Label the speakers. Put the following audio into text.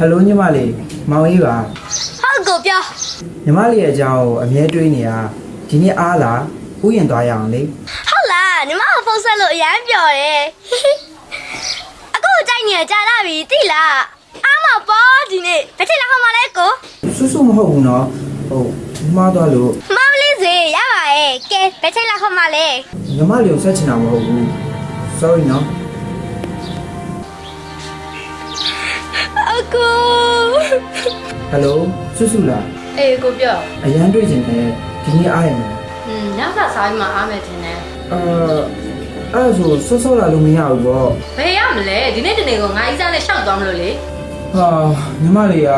Speaker 1: ဟယ်လိုညီမလေးမောင်ကြီးပါ
Speaker 2: ဟုတ်ကိုပြော
Speaker 1: ညီမလေးရဲ့အကြောင်းကိုအမြဲတွေးနေတာဒီနေ့အားလားဥယျာဉ်သွားရအောင်လေ
Speaker 2: ဟုတ်လားညီမကဖုန်းဆက်လို့အရန်ပျော်တယ်အခုကြိုက်နေရကြာလာပြီတိလားအားမပေါ်ဒီနေ့ဘယ်ချိန်လောက်မှလဲကို
Speaker 1: စွတ်စွတ်မဟုတ်ဘူးနော်ဟုတ်ညီမသွားလို့
Speaker 2: မမလေးစေရပါရဲ့ကဲဘယ်ချိန်လောက်မှလဲ
Speaker 1: ညီမလေးကိုဆက်ချင်တာမဟုတ်ဘူး sorry နော်
Speaker 2: ကူ
Speaker 1: ဟယ်လိုစွတ်စွတ်လား
Speaker 3: အေးကိုပြော
Speaker 1: အရန်တွေးချင်တယ်ဒီနေ့အားရမလား
Speaker 3: อืมညစာစားပြီးမှအားမယ်ထင်တယ်
Speaker 1: အာအဲ့ဒါဆိုဆော့ဆော့လာလို့မရဘူးပေါ့
Speaker 3: ဘယ်ရမလဲဒီနေ့တနေ့ကငါအီးစားနဲ့ရှောက်သွားမလို့လေ
Speaker 1: ဟာညီမလေးက